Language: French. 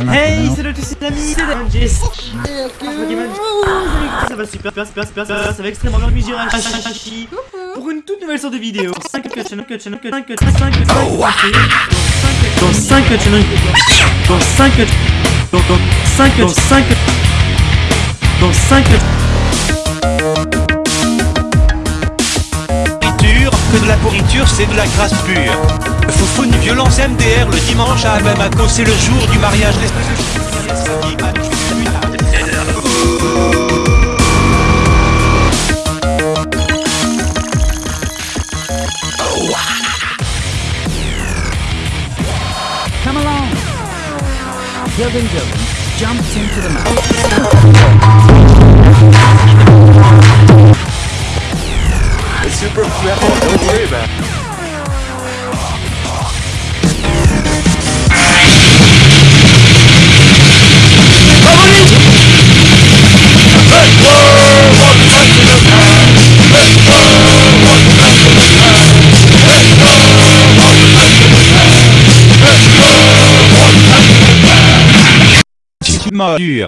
Hey, salut à tous les amis, c'est Jess. Ça va super, super, super, super, super, ça va extrêmement bien, Mijira Hashi pour une toute nouvelle sorte de vidéo. 5 cut channel, cut channel, cut 5 cut 5 cut 5 dans 5 cut channel, dans 5 cut, dans 5 cut, 5 dans 5 cut. que de la pourriture, c'est de la grâce pure. Foufou violence MDR le dimanche à Bamako, c'est le jour du mariage. Come along. Gilvin Gilvin jumps into the mouth. It's super flammable, don't worry about it. Dur.